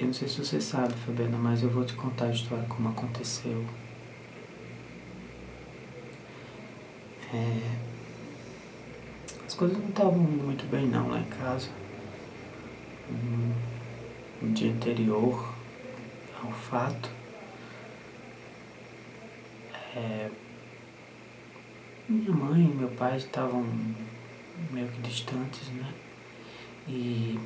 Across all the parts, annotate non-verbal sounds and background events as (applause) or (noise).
Eu não sei se você sabe, Fabiana, mas eu vou te contar a história como aconteceu. É... As coisas não estavam indo muito bem não lá em casa. No dia anterior ao fato, é... minha mãe e meu pai estavam meio que distantes, né? E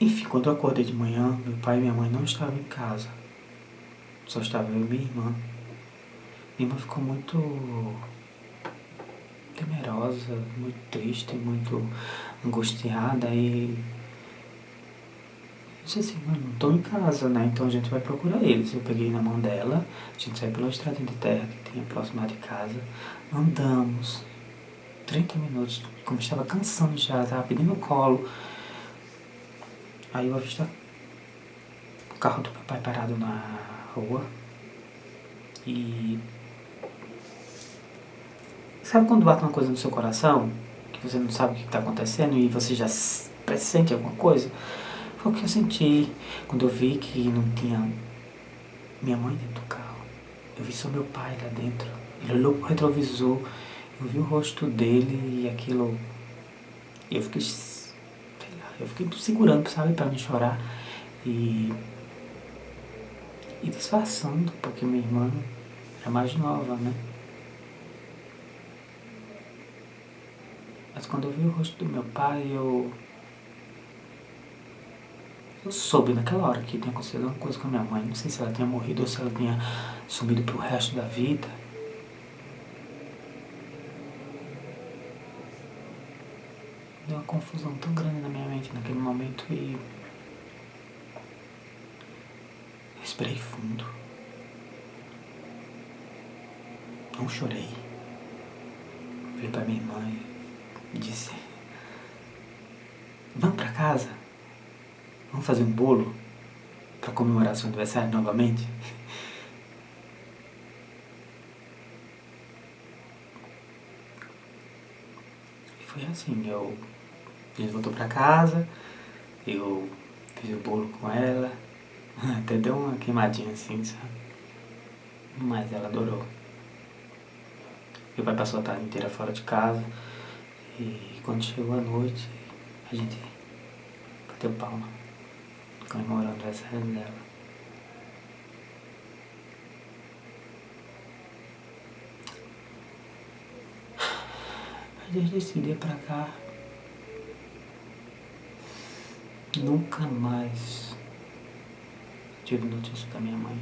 enfim, quando eu acordei de manhã, meu pai e minha mãe não estavam em casa. Só estava eu e minha irmã. Minha irmã ficou muito temerosa, muito triste, muito angustiada e disse assim, não estou em casa, né? Então a gente vai procurar eles. Eu peguei na mão dela, a gente saiu pela estrada de terra que tinha próximo de casa, andamos 30 minutos, como estava cansando já, estava pedindo colo. Aí eu avisto o carro do meu pai parado na rua. E... Sabe quando bate uma coisa no seu coração? Que você não sabe o que está acontecendo e você já pressente alguma coisa? Foi o que eu senti quando eu vi que não tinha minha mãe dentro do carro. Eu vi só meu pai lá dentro. Ele olhou pro retrovisor, eu vi o rosto dele e aquilo... Eu fiquei eu fiquei segurando, sabe, pra não chorar. E, e disfarçando, porque minha irmã era mais nova, né? Mas quando eu vi o rosto do meu pai, eu... Eu soube naquela hora que tinha acontecido alguma coisa com a minha mãe. Não sei se ela tinha morrido ou se ela tinha sumido pro resto da vida. Uma confusão tão grande na minha mente naquele momento e respirei fundo. Não chorei. Falei pra minha mãe e disse, vamos pra casa? Vamos fazer um bolo pra comemorar seu aniversário novamente? E foi assim, eu a gente voltou pra casa, eu fiz o bolo com ela, (laughs) até deu uma queimadinha assim, sabe? Mas ela adorou. Meu pai passou a tarde inteira fora de casa e quando chegou a noite, a gente bateu palma, comemorando aniversário dela. Desde esse dia pra cá, Nunca mais tive notícia da minha mãe.